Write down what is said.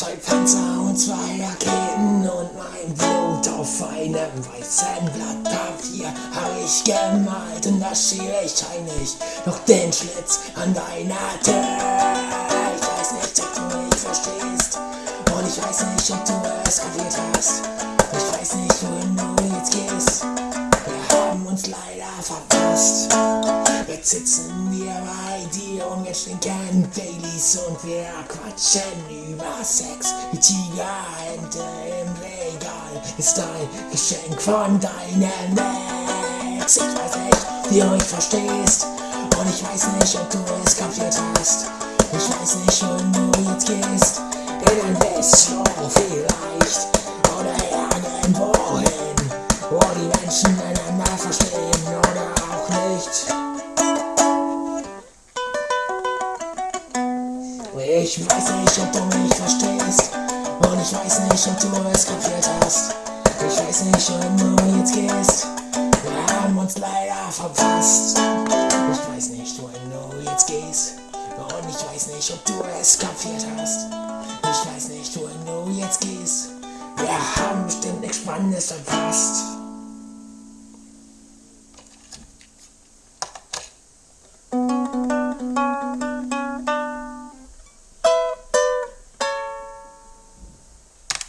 Messer und zwei Raketen und mein Blut auf einem weißen Blatt Papier hab ich gemalt und da schiebe ich heimlich noch den Schlitz an deiner Tür. Ich weiß nicht, ob du mich verstehst und ich weiß nicht, ob du es kapiert hast. Ich weiß nicht, wohin du jetzt gehst. Wir haben uns leider verpasst. Jetzt sitzen wir bei dir und wir trinken Baileys und wir quatschen über Sex. Die Tigerhände im Regal ist ein Geschenk von deinem Ex. Ich weiß nicht, wie du mich verstehst und ich weiß nicht, ob du es kapiert hast. Ich weiß nicht, wohin du jetzt gehst. In den Bistro Ich weiß nicht, ob du mich verstehst. Und ich weiß nicht, ob du es kapiert hast. Ich weiß nicht, wohin du jetzt gehst. Wir haben uns leider verpasst. Ich weiß nicht, wohin du jetzt gehst. Und ich weiß nicht, ob du es kapiert hast. Ich weiß nicht, wohin du jetzt gehst. Wir haben bestimmt nichts Spannendes verpasst.